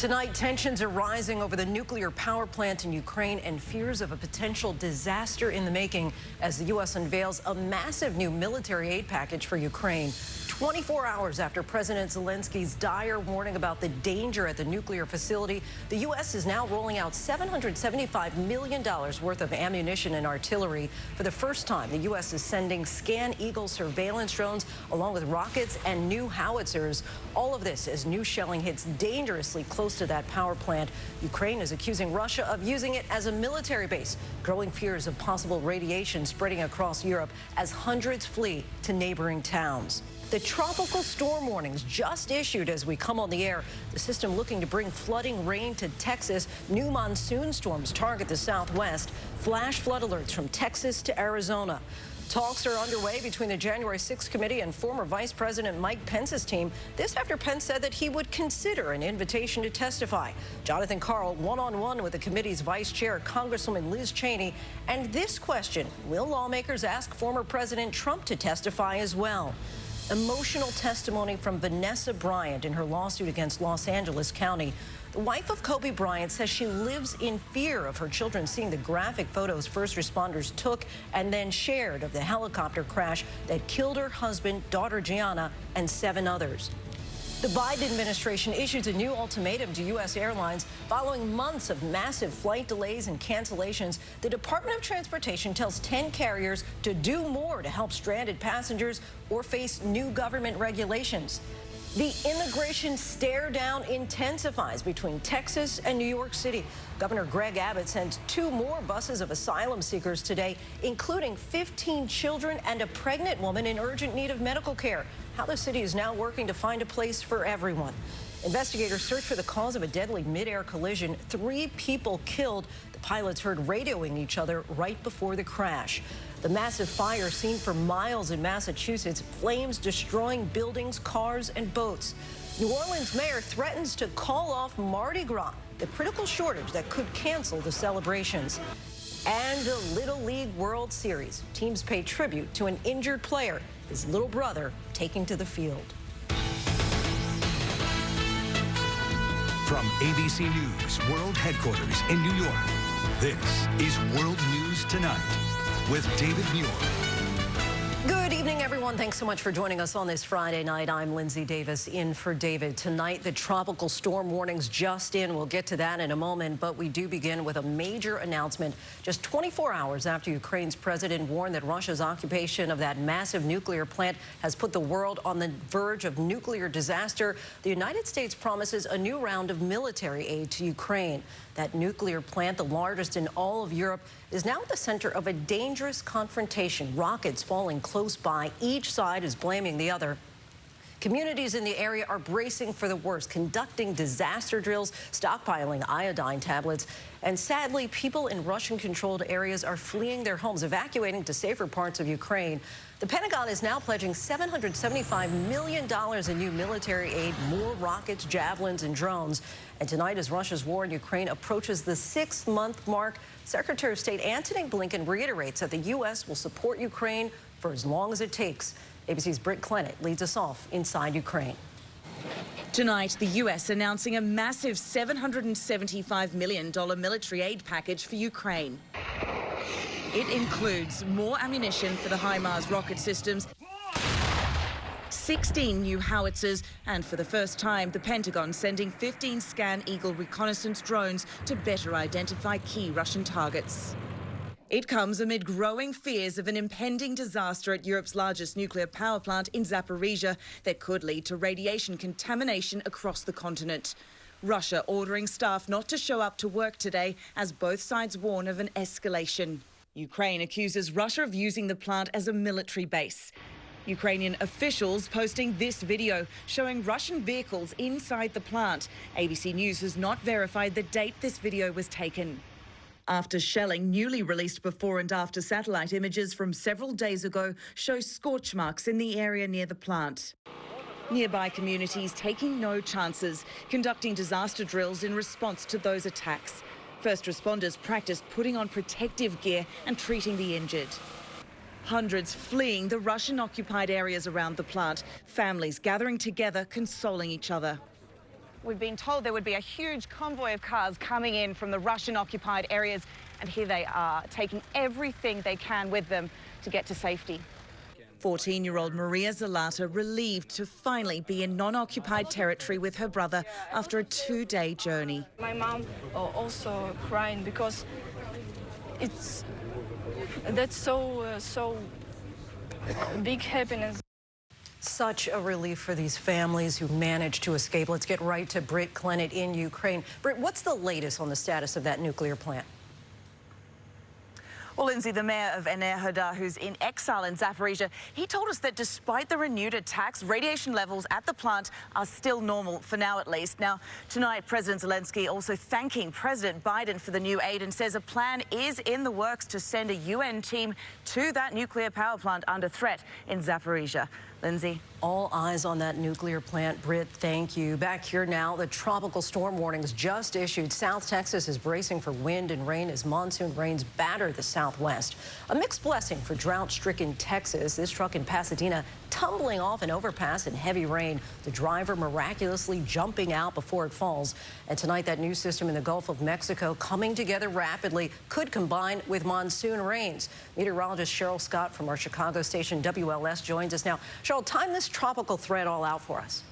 Tonight, tensions are rising over the nuclear power plant in Ukraine and fears of a potential disaster in the making as the U.S. unveils a massive new military aid package for Ukraine. 24 hours after President Zelensky's dire warning about the danger at the nuclear facility, the U.S. is now rolling out $775 million worth of ammunition and artillery. For the first time, the U.S. is sending Scan Eagle surveillance drones along with rockets and new howitzers. All of this as new shelling hits dangerously close to that power plant. Ukraine is accusing Russia of using it as a military base. Growing fears of possible radiation spreading across Europe as hundreds flee to neighboring towns. The tropical storm warnings just issued as we come on the air. The system looking to bring flooding rain to Texas. New monsoon storms target the southwest. Flash flood alerts from Texas to Arizona. Talks are underway between the January 6th committee and former Vice President Mike Pence's team. This after Pence said that he would consider an invitation to testify. Jonathan Karl one-on-one -on -one with the committee's vice chair, Congresswoman Liz Cheney. And this question, will lawmakers ask former President Trump to testify as well? Emotional testimony from Vanessa Bryant in her lawsuit against Los Angeles County. The wife of Kobe Bryant says she lives in fear of her children seeing the graphic photos first responders took and then shared of the helicopter crash that killed her husband, daughter Gianna, and seven others. The Biden administration issued a new ultimatum to U.S. airlines following months of massive flight delays and cancellations. The Department of Transportation tells 10 carriers to do more to help stranded passengers or face new government regulations. The immigration stare down intensifies between Texas and New York City. Governor Greg Abbott sends two more buses of asylum seekers today, including 15 children and a pregnant woman in urgent need of medical care. How the city is now working to find a place for everyone. Investigators search for the cause of a deadly mid-air collision. Three people killed. The pilots heard radioing each other right before the crash. The massive fire seen for miles in Massachusetts, flames destroying buildings, cars, and boats. New Orleans mayor threatens to call off Mardi Gras, the critical shortage that could cancel the celebrations. And the Little League World Series. Teams pay tribute to an injured player, his little brother, taking to the field. From ABC News World Headquarters in New York, this is World News Tonight with David Muir. Good evening, everyone. Thanks so much for joining us on this Friday night. I'm Linsey Davis in for David. Tonight, the tropical storm warnings just in. We'll get to that in a moment, but we do begin with a major announcement just 24 hours after Ukraine's president warned that Russia's occupation of that massive nuclear plant has put the world on the verge of nuclear disaster. The United States promises a new round of military aid to Ukraine. That nuclear plant, the largest in all of Europe, is now at the center of a dangerous confrontation. Rockets falling close by. Each side is blaming the other. Communities in the area are bracing for the worst, conducting disaster drills, stockpiling iodine tablets, and sadly, people in Russian-controlled areas are fleeing their homes, evacuating to safer parts of Ukraine. The Pentagon is now pledging $775 million in new military aid, more rockets, javelins, and drones. And tonight, as Russia's war in Ukraine approaches the six-month mark, Secretary of State Antony Blinken reiterates that the U.S. will support Ukraine for as long as it takes. ABC's Britt Clennett leads us off inside Ukraine. Tonight, the U.S. announcing a massive $775 million military aid package for Ukraine. It includes more ammunition for the HIMARS rocket systems, 16 new howitzers, and for the first time, the Pentagon sending 15 Scan Eagle reconnaissance drones to better identify key Russian targets. It comes amid growing fears of an impending disaster at Europe's largest nuclear power plant in Zaporizhia that could lead to radiation contamination across the continent. Russia ordering staff not to show up to work today as both sides warn of an escalation. Ukraine accuses Russia of using the plant as a military base. Ukrainian officials posting this video showing Russian vehicles inside the plant. ABC News has not verified the date this video was taken after shelling. Newly released before and after satellite images from several days ago show scorch marks in the area near the plant. Nearby communities taking no chances, conducting disaster drills in response to those attacks. First responders practiced putting on protective gear and treating the injured. Hundreds fleeing the Russian-occupied areas around the plant, families gathering together, consoling each other. we've been told there would be a huge convoy of cars coming in from the Russian-occupied areas, and here they are, taking everything they can with them to get to safety. 14-year-old Maria Zalata relieved to finally be in non-occupied territory with her brother after a two-day journey. My mom uh, also crying because it's that's so uh, so big happiness. Such a relief for these families who managed to escape. Let's get right to Britt Clennett in Ukraine. Britt, what's the latest on the status of that nuclear plant? Well, Linsey, the mayor of Enerhoda, who's in exile in Zaporizhia, he told us that despite the renewed attacks, radiation levels at the plant are still normal, for now at least. Now, tonight, President Zelensky also thanking President Biden for the new aid and says a plan is in the works to send a UN team to that nuclear power plant under threat in Zaporizhia. Linsey. All eyes on that nuclear plant. Britt, thank you. Back here now, the tropical storm warnings just issued. South Texas is bracing for wind and rain as monsoon rains batter the southwest. A mixed blessing for drought-stricken Texas. This truck in Pasadena tumbling off an overpass in heavy rain. The driver miraculously jumping out before it falls. And tonight, that new system in the Gulf of Mexico coming together rapidly could combine with monsoon rains. Meteorologist Cheryl Scott from our Chicago station WLS joins us now. Cheryl, time this tropical threat all out for us.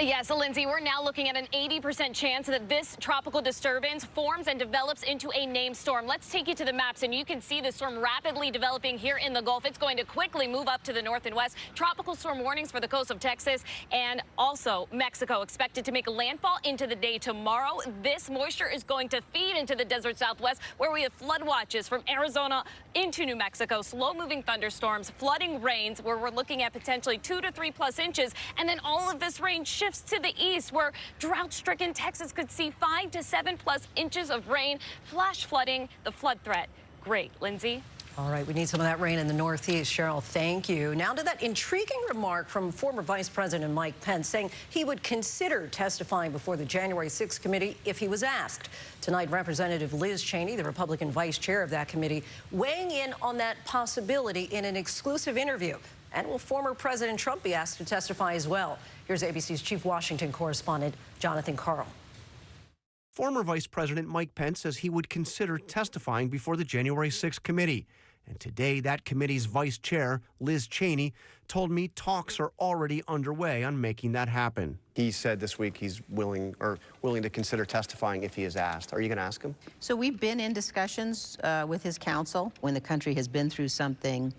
Yes, Linsey, we're now looking at an 80% chance that this tropical disturbance forms and develops into a named storm. Let's take you to the maps, and you can see the storm rapidly developing here in the Gulf. It's going to quickly move up to the north and west. Tropical storm warnings for the coast of Texas and also Mexico expected to make a landfall into the day tomorrow. This moisture is going to feed into the desert southwest, where we have flood watches from Arizona into New Mexico, slow-moving thunderstorms, flooding rains, where we're looking at potentially two to three plus inches, and then all of this rain shifts shifts to the east where drought-stricken Texas could see five to seven plus inches of rain, flash flooding, the flood threat. Great. Linsey? All right, we need some of that rain in the Northeast. Cheryl, thank you. Now to that intriguing remark from former Vice President Mike Pence saying he would consider testifying before the January 6th committee if he was asked. Tonight, Representative Liz Cheney, the Republican vice chair of that committee, weighing in on that possibility in an exclusive interview. And will former President Trump be asked to testify as well? Here's ABC's chief Washington correspondent, Jonathan Karl. Former Vice President Mike Pence says he would consider testifying before the January 6 committee. And today, that committee's vice chair, Liz Cheney, told me talks are already underway on making that happen. He said this week he's willing or willing to consider testifying if he is asked. Are you going to ask him? So we've been in discussions uh, with his counsel when the country has been through something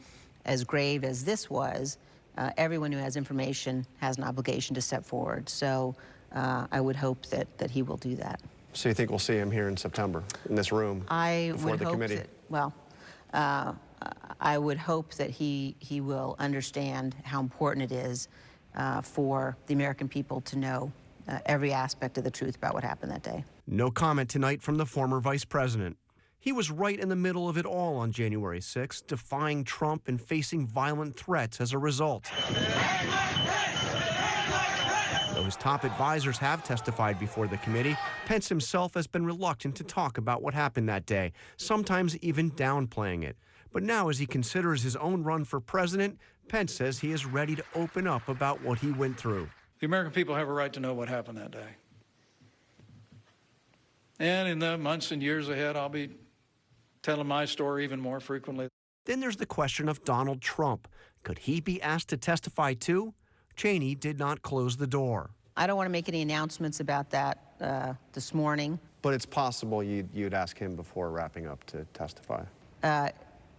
as grave as this was, uh, everyone who has information has an obligation to step forward. So uh, I would hope that, that he will do that. So you think we'll see him here in September in this room I before would the hope committee? That, well, uh, I would hope that he, he will understand how important it is uh, for the American people to know uh, every aspect of the truth about what happened that day. No comment tonight from the former vice president. He was right in the middle of it all on January 6, defying Trump and facing violent threats as a result. Though his top advisors have testified before the committee, Pence himself has been reluctant to talk about what happened that day, sometimes even downplaying it. But now, as he considers his own run for president, Pence says he is ready to open up about what he went through. The American people have a right to know what happened that day. And in the months and years ahead, I'll be telling my story even more frequently. Then there's the question of Donald Trump. Could he be asked to testify too? Cheney did not close the door. I don't want to make any announcements about that uh, this morning. But it's possible you'd, you'd ask him before wrapping up to testify. Uh,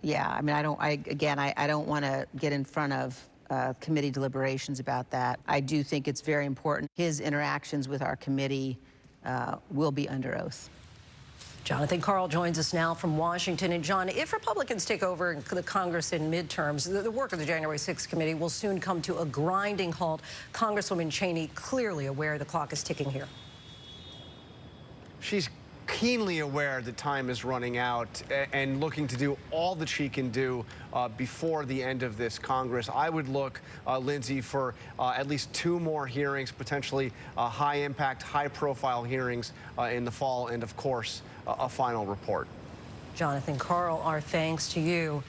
yeah, I mean, I don't, I, again, I, I don't want to get in front of uh, committee deliberations about that. I do think it's very important. His interactions with our committee uh, will be under oath. Jonathan Karl joins us now from Washington. And John, if Republicans take over the Congress in midterms, the, the work of the January 6th committee will soon come to a grinding halt. Congresswoman Cheney clearly aware the clock is ticking here. She's keenly aware that time is running out and looking to do all that she can do uh, before the end of this Congress. I would look, uh, Linsey, for uh, at least two more hearings, potentially uh, high impact, high profile hearings uh, in the fall, and of course, a final report. Jonathan Karl, our thanks to you.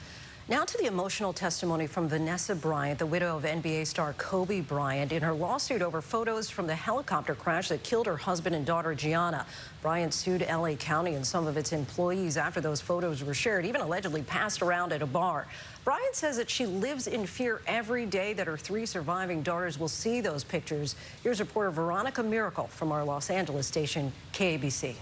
Now to the emotional testimony from Vanessa Bryant, the widow of NBA star Kobe Bryant, in her lawsuit over photos from the helicopter crash that killed her husband and daughter Gianna. Bryant sued LA County and some of its employees after those photos were shared, even allegedly passed around at a bar. Bryant says that she lives in fear every day that her three surviving daughters will see those pictures. Here's reporter Veronica Miracle from our Los Angeles station, KABC.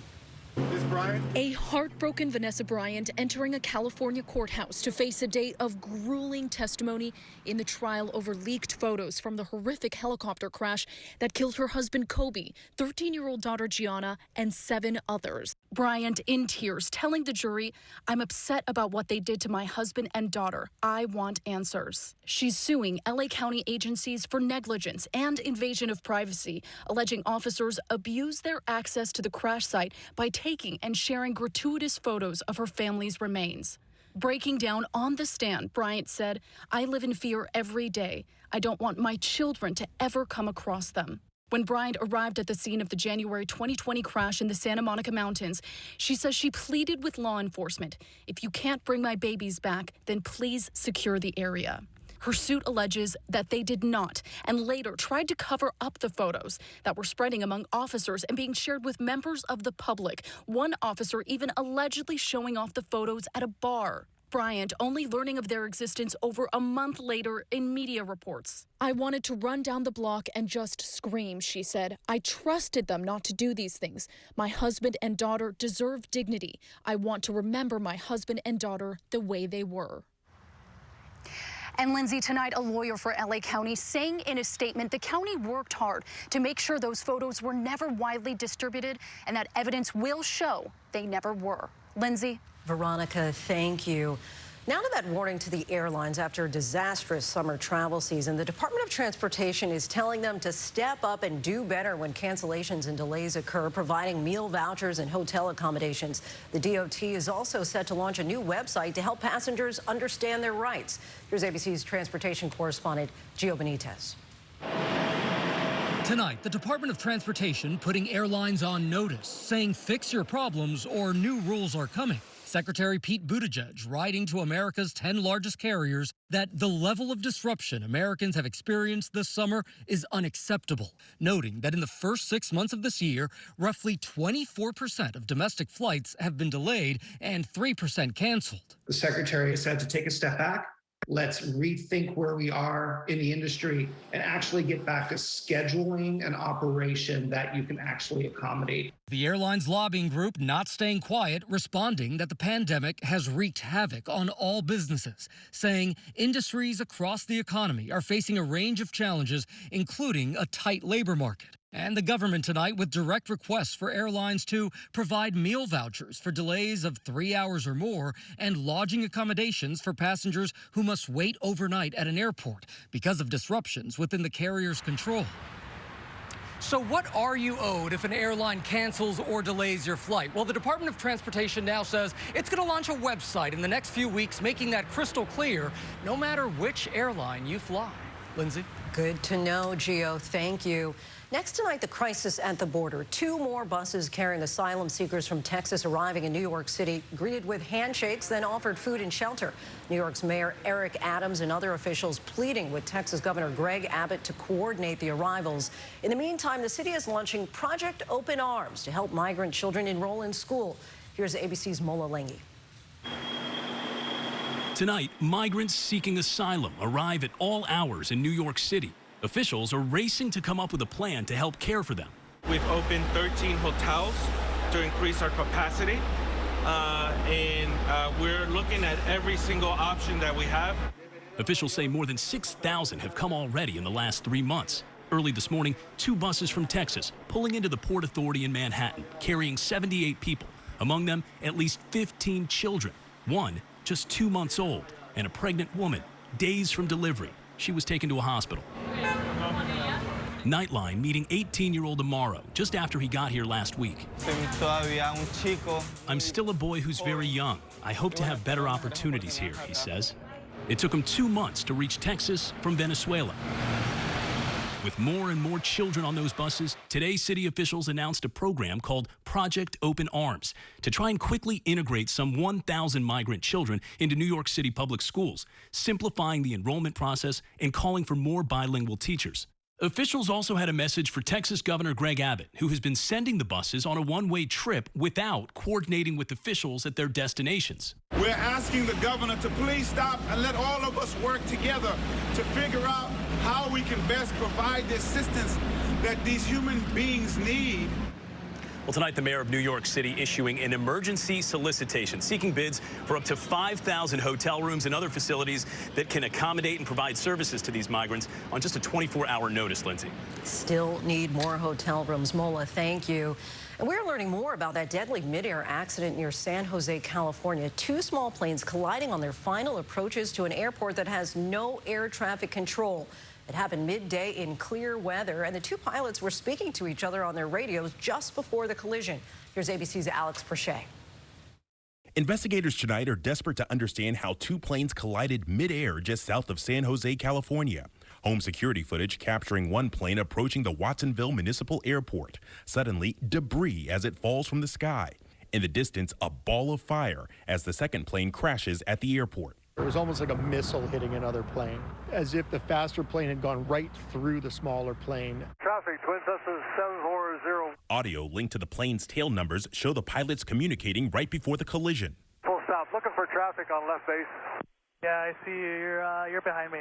A heartbroken Vanessa Bryant entering a California courthouse to face a day of grueling testimony in the trial over leaked photos from the horrific helicopter crash that killed her husband Kobe, 13 year old daughter Gianna, and seven others. Bryant in tears telling the jury, I'm upset about what they did to my husband and daughter. I want answers. She's suing LA County agencies for negligence and invasion of privacy, alleging officers abused their access to the crash site by taking and sharing gratuitous photos of her family's remains. Breaking down on the stand, Bryant said, I live in fear every day. I don't want my children to ever come across them. When Bryant arrived at the scene of the January 2020 crash in the Santa Monica Mountains, she says she pleaded with law enforcement if you can't bring my babies back, then please secure the area. Her suit alleges that they did not and later tried to cover up the photos that were spreading among officers and being shared with members of the public. One officer even allegedly showing off the photos at a bar. Bryant only learning of their existence over a month later in media reports. I wanted to run down the block and just scream, she said. I trusted them not to do these things. My husband and daughter deserve dignity. I want to remember my husband and daughter the way they were. And Linsey, tonight, a lawyer for LA County saying in a statement the county worked hard to make sure those photos were never widely distributed and that evidence will show they never were. Linsey? Veronica, thank you. Now to that warning to the airlines after a disastrous summer travel season. The Department of Transportation is telling them to step up and do better when cancellations and delays occur, providing meal vouchers and hotel accommodations. The DOT is also set to launch a new website to help passengers understand their rights. Here's ABC's transportation correspondent, Gio Benitez. Tonight, the Department of Transportation putting airlines on notice, saying fix your problems or new rules are coming. Secretary Pete Buttigieg writing to America's 10 largest carriers that the level of disruption Americans have experienced this summer is unacceptable, noting that in the first six months of this year, roughly 24% of domestic flights have been delayed and 3% canceled. The secretary has had to take a step back Let's rethink where we are in the industry and actually get back to scheduling an operation that you can actually accommodate. The airline's lobbying group not staying quiet, responding that the pandemic has wreaked havoc on all businesses, saying industries across the economy are facing a range of challenges, including a tight labor market. And the government tonight with direct requests for airlines to provide meal vouchers for delays of three hours or more and lodging accommodations for passengers who must wait overnight at an airport because of disruptions within the carrier's control. So what are you owed if an airline cancels or delays your flight? Well, the Department of Transportation now says it's going to launch a website in the next few weeks, making that crystal clear no matter which airline you fly. Linsey? Good to know, Gio. Thank you. Next tonight, the crisis at the border. Two more buses carrying asylum seekers from Texas arriving in New York City, greeted with handshakes, then offered food and shelter. New York's Mayor Eric Adams and other officials pleading with Texas Governor Greg Abbott to coordinate the arrivals. In the meantime, the city is launching Project Open Arms to help migrant children enroll in school. Here's ABC's Mola Lenghi. Tonight, migrants seeking asylum arrive at all hours in New York City. Officials are racing to come up with a plan to help care for them. We've opened 13 hotels to increase our capacity, uh, and uh, we're looking at every single option that we have. Officials say more than 6,000 have come already in the last three months. Early this morning, two buses from Texas pulling into the Port Authority in Manhattan, carrying 78 people, among them at least 15 children, one just two months old, and a pregnant woman, days from delivery. She was taken to a hospital. Nightline meeting 18-year-old Amaro just after he got here last week. I'm still a boy who's very young. I hope to have better opportunities here, he says. It took him two months to reach Texas from Venezuela. With more and more children on those buses, today city officials announced a program called Project Open Arms to try and quickly integrate some 1,000 migrant children into New York City public schools, simplifying the enrollment process and calling for more bilingual teachers. Officials also had a message for Texas Governor Greg Abbott, who has been sending the buses on a one way trip without coordinating with officials at their destinations. We're asking the governor to please stop and let all of us work together to figure out how we can best provide the assistance that these human beings need. Well, tonight, the mayor of New York City issuing an emergency solicitation seeking bids for up to 5,000 hotel rooms and other facilities that can accommodate and provide services to these migrants on just a 24-hour notice, Linsey. Still need more hotel rooms. Mola, thank you. And we're learning more about that deadly midair accident near San Jose, California. Two small planes colliding on their final approaches to an airport that has no air traffic control. It happened midday in clear weather, and the two pilots were speaking to each other on their radios just before the collision. Here's ABC's Alex Perez. Investigators tonight are desperate to understand how two planes collided midair just south of San Jose, California. Home security footage capturing one plane approaching the Watsonville Municipal Airport. Suddenly, debris as it falls from the sky. In the distance, a ball of fire as the second plane crashes at the airport. It was almost like a missile hitting another plane, as if the faster plane had gone right through the smaller plane. Traffic, Twin Cessna 740. Audio linked to the plane's tail numbers show the pilots communicating right before the collision. Full stop, looking for traffic on left base. Yeah, I see you. You're, uh, you're behind me.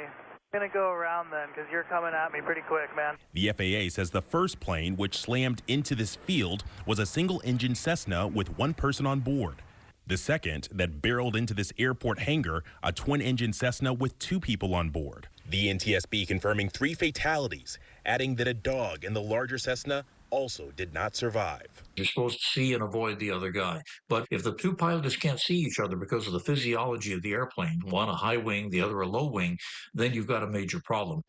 I'm gonna go around then, because you're coming at me pretty quick, man. The FAA says the first plane, which slammed into this field, was a single engine Cessna with one person on board. The second that barreled into this airport hangar, a twin engine Cessna with two people on board. The NTSB confirming three fatalities, adding that a dog in the larger Cessna also did not survive. You're supposed to see and avoid the other guy. But if the two pilots can't see each other because of the physiology of the airplane, one a high wing, the other a low wing, then you've got a major problem.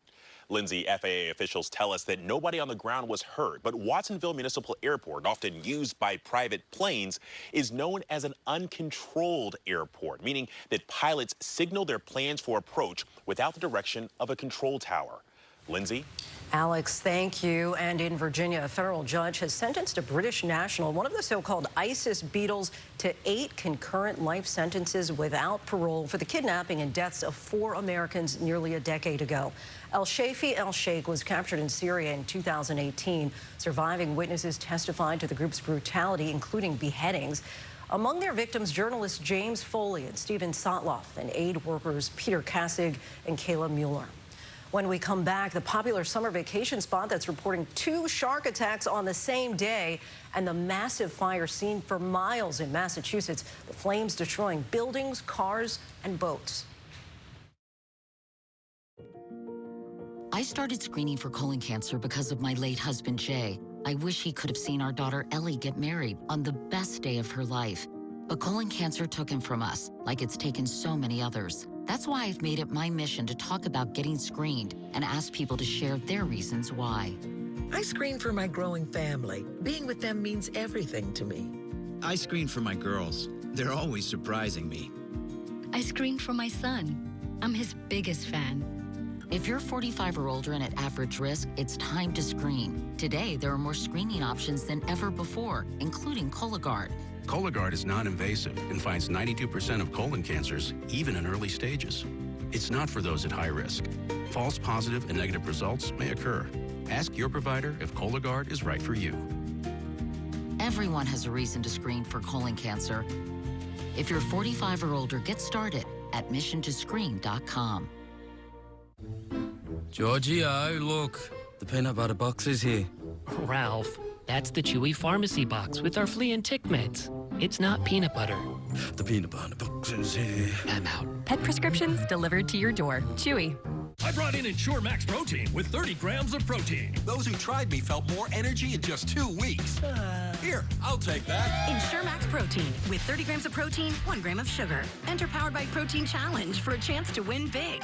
Linsey, FAA officials tell us that nobody on the ground was hurt, but Watsonville Municipal Airport, often used by private planes, is known as an uncontrolled airport, meaning that pilots signal their plans for approach without the direction of a control tower. Linsey? Alex, thank you. And in Virginia, a federal judge has sentenced a British national, one of the so-called ISIS Beatles, to eight concurrent life sentences without parole for the kidnapping and deaths of four Americans nearly a decade ago. El Shafi El Sheikh was captured in Syria in 2018. Surviving witnesses testified to the group's brutality, including beheadings. Among their victims, journalists James Foley and Steven Sotloff, and aid workers Peter Kassig and Kayla Mueller. When we come back, the popular summer vacation spot that's reporting two shark attacks on the same day and the massive fire seen for miles in Massachusetts, the flames destroying buildings, cars, and boats. I started screening for colon cancer because of my late husband, Jay. I wish he could have seen our daughter Ellie get married on the best day of her life. But colon cancer took him from us, like it's taken so many others. That's why I've made it my mission to talk about getting screened and ask people to share their reasons why. I screen for my growing family. Being with them means everything to me. I screen for my girls. They're always surprising me. I screen for my son. I'm his biggest fan. If you're 45 or older and at average risk, it's time to screen. Today, there are more screening options than ever before, including Cologuard. Cologuard is non-invasive and finds 92% of colon cancers, even in early stages. It's not for those at high risk. False positive and negative results may occur. Ask your provider if Cologuard is right for you. Everyone has a reason to screen for colon cancer. If you're 45 or older, get started at missiontoscreen.com. Giorgio, look. The peanut butter box is here. Ralph, that's the Chewy Pharmacy box with our flea and tick meds. It's not peanut butter. The peanut butter box is here. I'm out. Pet prescriptions delivered to your door. Chewy. I brought in Ensure Max Protein with 30 grams of protein. Those who tried me felt more energy in just two weeks. Uh, Here, I'll take that. Ensure Max Protein with 30 grams of protein, 1 gram of sugar. Enter Powered by Protein Challenge for a chance to win big.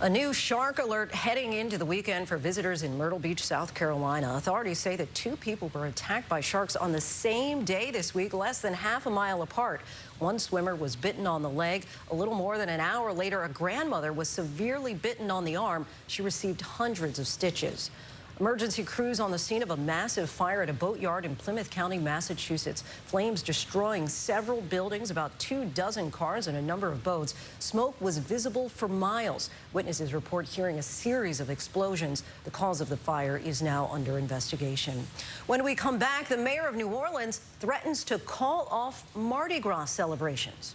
A new shark alert heading into the weekend for visitors in Myrtle Beach, South Carolina. Authorities say that two people were attacked by sharks on the same day this week, less than half a mile apart. One swimmer was bitten on the leg. A little more than an hour later, a grandmother was severely bitten on the arm. She received hundreds of stitches. Emergency crews on the scene of a massive fire at a boatyard in Plymouth County, Massachusetts. Flames destroying several buildings, about two dozen cars, and a number of boats. Smoke was visible for miles. Witnesses report hearing a series of explosions. The cause of the fire is now under investigation. When we come back, the mayor of New Orleans threatens to call off Mardi Gras celebrations.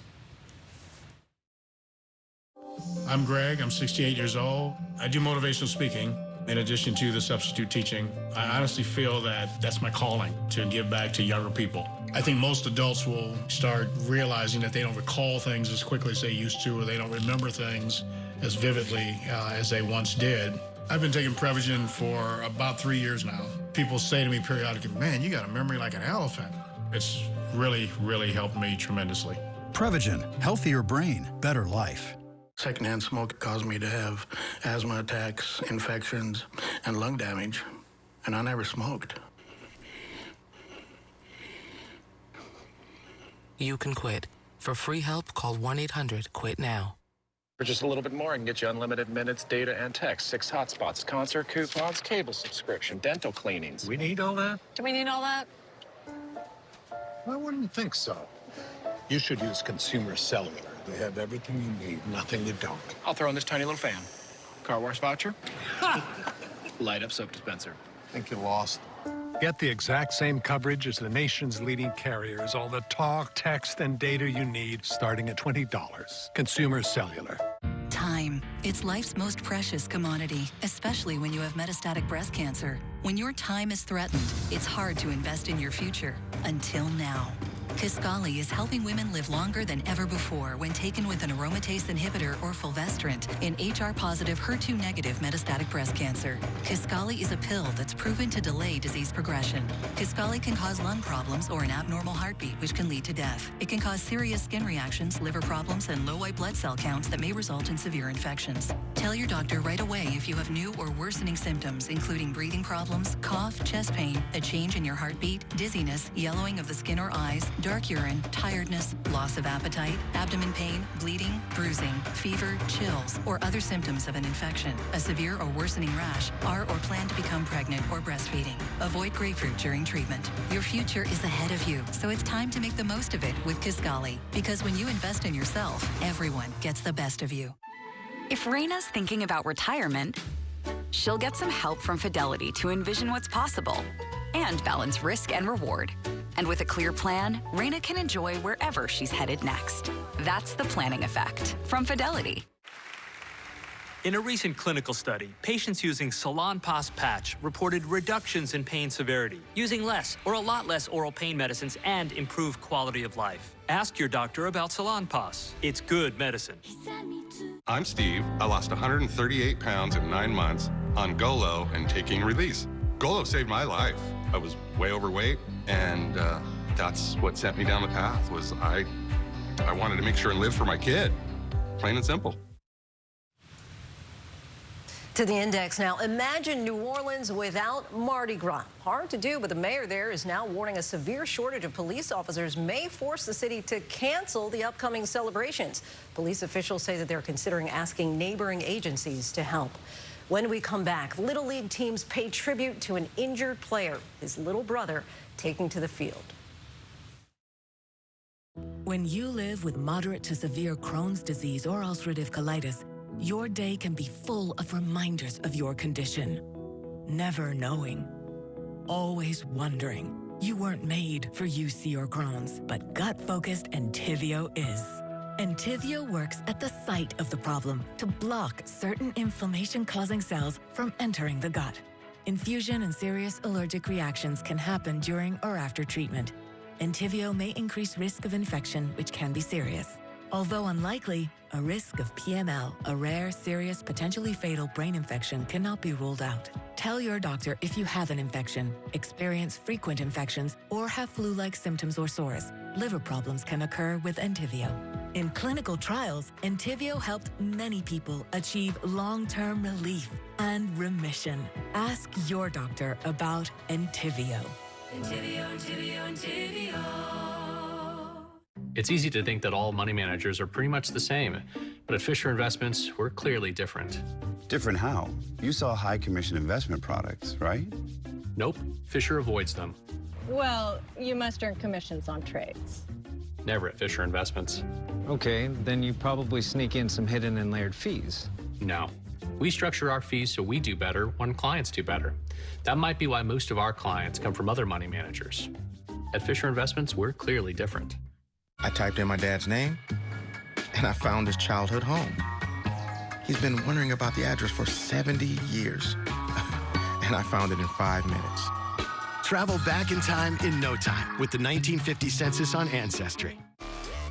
I'm Greg. I'm 68 years old. I do motivational speaking in addition to the substitute teaching. I honestly feel that that's my calling to give back to younger people. I think most adults will start realizing that they don't recall things as quickly as they used to, or they don't remember things as vividly uh, as they once did. I've been taking Prevagen for about three years now. People say to me periodically, man, you got a memory like an elephant. It's really, really helped me tremendously. Prevagen, healthier brain, better life. Secondhand smoke caused me to have asthma attacks, infections, and lung damage, and I never smoked. You can quit. For free help, call 1 800 QUIT NOW. For just a little bit more, I can get you unlimited minutes, data, and text, six hotspots, concert coupons, cable subscription, dental cleanings. We need all that? Do we need all that? I wouldn't think so. You should use Consumer Cellular. They have everything you need, nothing you don't. I'll throw in this tiny little fan. Car wash voucher. Light up soap dispenser. Think you lost. Get the exact same coverage as the nation's leading carriers. All the talk, text, and data you need, starting at $20. Consumer Cellular. Time. It's life's most precious commodity, especially when you have metastatic breast cancer. When your time is threatened, it's hard to invest in your future. Until now. Kisqali is helping women live longer than ever before when taken with an aromatase inhibitor or fulvestrant in HR-positive, HER2-negative metastatic breast cancer. Kisqali is a pill that's proven to delay disease progression. Kisqali can cause lung problems or an abnormal heartbeat, which can lead to death. It can cause serious skin reactions, liver problems, and low white blood cell counts that may result in severe infections. Tell your doctor right away if you have new or worsening symptoms, including breathing problems, cough, chest pain, a change in your heartbeat, dizziness, yellowing of the skin or eyes, dark urine, tiredness, loss of appetite, abdomen pain, bleeding, bruising, fever, chills, or other symptoms of an infection, a severe or worsening rash, are or plan to become pregnant or breastfeeding. Avoid grapefruit during treatment. Your future is ahead of you, so it's time to make the most of it with Kisqali. Because when you invest in yourself, everyone gets the best of you. If Raina's thinking about retirement, she'll get some help from Fidelity to envision what's possible and balance risk and reward. And with a clear plan, Raina can enjoy wherever she's headed next. That's the planning effect from Fidelity. In a recent clinical study, patients using Salonpas patch reported reductions in pain severity, using less or a lot less oral pain medicines and improved quality of life. Ask your doctor about Salonpas. It's good medicine. I'm Steve. I lost 138 pounds in nine months on Golo and taking release. Golo saved my life. I was way overweight, and uh, that's what sent me down the path. Was I? I wanted to make sure and live for my kid, plain and simple. To the index now. Imagine New Orleans without Mardi Gras. Hard to do, but the mayor there is now warning a severe shortage of police officers may force the city to cancel the upcoming celebrations. Police officials say that they're considering asking neighboring agencies to help. When we come back, Little League teams pay tribute to an injured player, his little brother, taking to the field. When you live with moderate to severe Crohn's disease or ulcerative colitis, your day can be full of reminders of your condition. Never knowing. Always wondering. You weren't made for UC or Crohn's, but gut-focused Entyvio is. Entyvio works at the site of the problem to block certain inflammation-causing cells from entering the gut. Infusion and serious allergic reactions can happen during or after treatment. Entyvio may increase risk of infection, which can be serious. Although unlikely, a risk of PML, a rare, serious, potentially fatal brain infection, cannot be ruled out. Tell your doctor if you have an infection, experience frequent infections, or have flu-like symptoms or sores. Liver problems can occur with Entyvio. In clinical trials, Entyvio helped many people achieve long-term relief and remission. Ask your doctor about Entyvio. Entyvio, Entyvio, Entyvio. It's easy to think that all money managers are pretty much the same, but at Fisher Investments, we're clearly different. Different how? You sell high commission investment products, right? Nope, Fisher avoids them. Well, you must earn commissions on trades. Never at Fisher Investments. Okay, then you probably sneak in some hidden and layered fees. No. We structure our fees so we do better when clients do better. That might be why most of our clients come from other money managers. At Fisher Investments, we're clearly different. I typed in my dad's name, and I found his childhood home. He's been wondering about the address for 70 years, and I found it in five minutes. Travel back in time in no time with the 1950 census on Ancestry.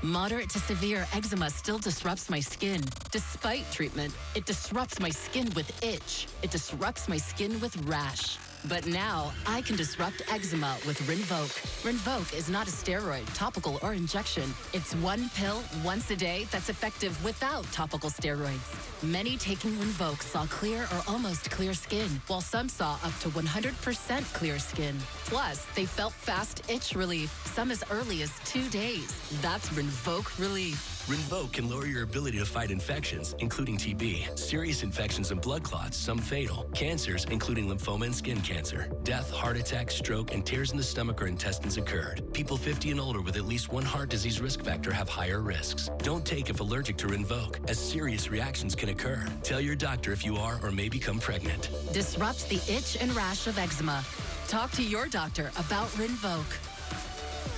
Moderate to severe eczema still disrupts my skin. Despite treatment, it disrupts my skin with itch. It disrupts my skin with rash. But now, I can disrupt eczema with Rinvoq. Rinvoq is not a steroid, topical, or injection. It's one pill once a day that's effective without topical steroids. Many taking Rinvoq saw clear or almost clear skin, while some saw up to 100% clear skin. Plus, they felt fast itch relief, some as early as two days. That's Rinvoq relief. Rinvoq can lower your ability to fight infections, including TB, serious infections and blood clots, some fatal, cancers, including lymphoma and skin cancer. Death, heart attack, stroke, and tears in the stomach or intestines occurred. People 50 and older with at least one heart disease risk factor have higher risks. Don't take if allergic to Rinvoq, as serious reactions can occur. Tell your doctor if you are or may become pregnant. Disrupts the itch and rash of eczema. Talk to your doctor about Rinvoq.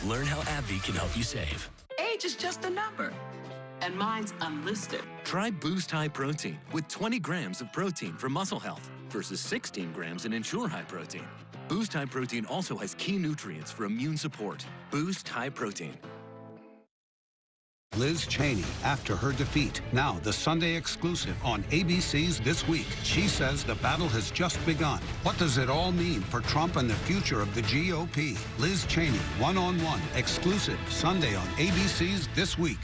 Learn how AbbVie can help you save. Age is just a number and mine's unlisted. Try Boost High Protein with 20 grams of protein for muscle health versus 16 grams in Ensure High Protein. Boost High Protein also has key nutrients for immune support. Boost High Protein. Liz Cheney after her defeat. Now, the Sunday exclusive on ABC's This Week. She says the battle has just begun. What does it all mean for Trump and the future of the GOP? Liz Cheney, one on one, exclusive, Sunday on ABC's This Week.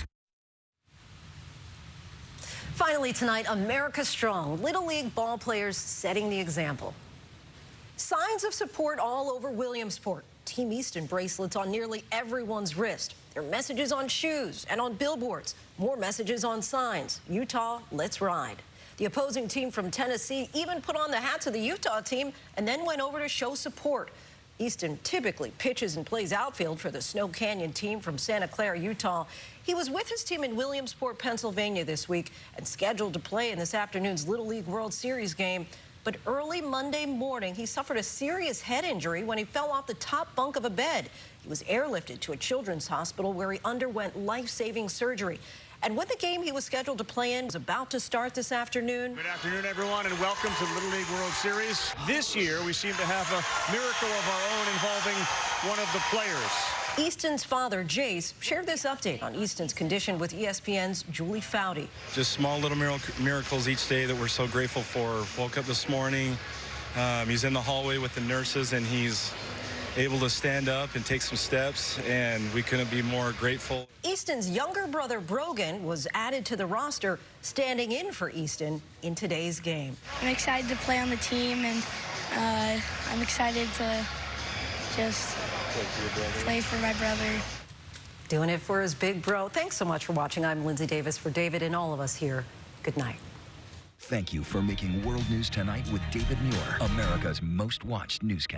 Finally tonight, America Strong. Little League ball players setting the example. Signs of support all over Williamsport. Team Easton bracelets on nearly everyone's wrist. There are messages on shoes and on billboards. More messages on signs. Utah, let's ride. The opposing team from Tennessee even put on the hats of the Utah team and then went over to show support. Easton typically pitches and plays outfield for the Snow Canyon team from Santa Clara, Utah. He was with his team in Williamsport, Pennsylvania this week and scheduled to play in this afternoon's Little League World Series game. But early Monday morning, he suffered a serious head injury when he fell off the top bunk of a bed. He was airlifted to a children's hospital where he underwent life-saving surgery. And when the game he was scheduled to play in was about to start this afternoon. Good afternoon, everyone, and welcome to the Little League World Series. This year, we seem to have a miracle of our own involving one of the players. Easton's father, Jace, shared this update on Easton's condition with ESPN's Julie Foudy. Just small little miracles each day that we're so grateful for. Woke up this morning. Um, he's in the hallway with the nurses, and he's able to stand up and take some steps, and we couldn't be more grateful. Easton's younger brother, Brogan, was added to the roster, standing in for Easton in today's game. I'm excited to play on the team, and uh, I'm excited to just play for my brother. Doing it for his big bro. Thanks so much for watching. I'm Linsey Davis for David and all of us here. Good night. Thank you for making World News Tonight with David Muir, America's most watched newscaster.